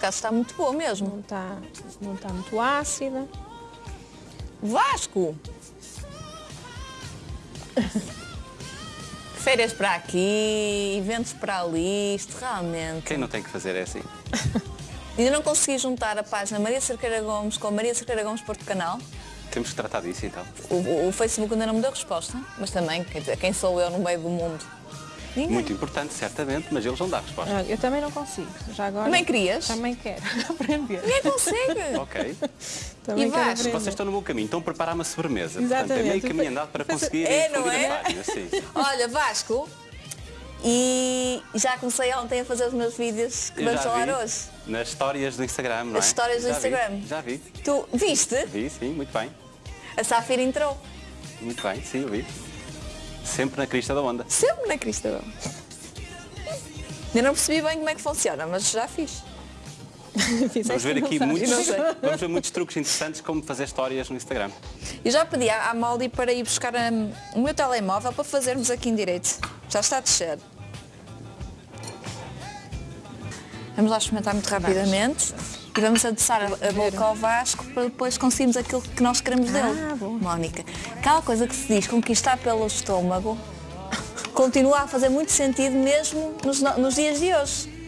acaso está muito boa mesmo. Não está, não está muito ácida. Vasco! Férias para aqui, eventos para ali, isto realmente. Quem não tem que fazer é assim. Ainda não consegui juntar a página Maria Cerqueira Gomes com Maria Cerqueira Gomes Porto Canal. Temos que tratar disso então. O, o- o Facebook ainda não me deu resposta, mas também, quer dizer, quem sou eu no meio do mundo? Ninguém. Muito importante, certamente, mas eles vão dar resposta. Olha, Eu também não consigo. Já agora. Também querias? Também quero aprender. Ninguém consegue. Ok. Também E aprender. Vocês estão no meu caminho, estão a preparar uma sobremesa. Portanto, é Exatamente. meio caminho andado para conseguir É, não é? página. Olha, Vasco, e já comecei ontem a fazer os meus vídeos que vamos falar vi hoje. Nas histórias do Instagram, não é? As histórias do Já vi, Instagram. Já vi. Tu viste? Vi, sim, muito bem. A Safira entrou. Muito bem, sim, eu vi. Sempre na crista da onda. Sempre na crista. Eu não percebi bem como é que funciona, mas já fiz. Vamos ver e aqui muitos, vamos ver muitos truques interessantes como fazer histórias no Instagram. Eu já pedi à Molly para ir buscar hum, o meu telemóvel para fazermos aqui em direito. Já está a descer. Vamos lá experimentar muito rapidamente e vamos adoçar a, boca ao Vasco para depois conseguirmos aquilo que nós queremos dele. Ah, bom. Mónica, aquela coisa que se diz conquistar pelo estômago continua a fazer muito sentido mesmo nos, no- nos dias de hoje.